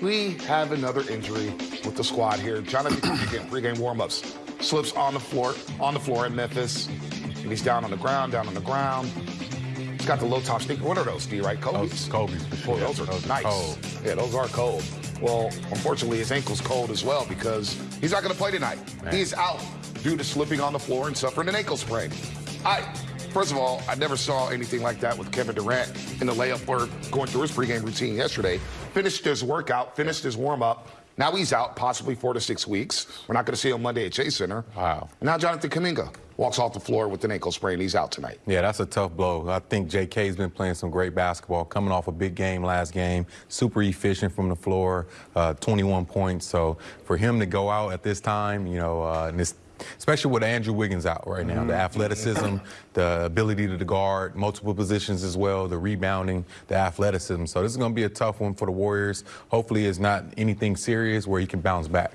we have another injury with the squad here. Jonathan again, pregame warm-ups. Slips on the floor, on the floor in Memphis. And he's down on the ground, down on the ground. He's got the low top sneaker. What are those, D, right? Kobe's? Those Kobe's sure. Those are those nice. Are. Yeah, those are cold. Well, unfortunately, his ankle's cold as well because he's not going to play tonight. Man. He's out due to slipping on the floor and suffering an ankle sprain. I, first of all, I never saw anything like that with Kevin Durant in the layup or going through his pregame routine yesterday. Finished his workout, finished his warm up. Now he's out, possibly four to six weeks. We're not going to see him Monday at Chase Center. Wow. And now Jonathan Kuminga walks off the floor with an ankle sprain. He's out tonight. Yeah, that's a tough blow. I think J.K.'s been playing some great basketball, coming off a big game last game, super efficient from the floor, uh, 21 points. So for him to go out at this time, you know, uh, and this especially with Andrew Wiggins out right now. The mm-hmm. athleticism, the ability to guard multiple positions as well, the rebounding, the athleticism. So this is going to be a tough one for the Warriors. Hopefully it's not anything serious where he can bounce back.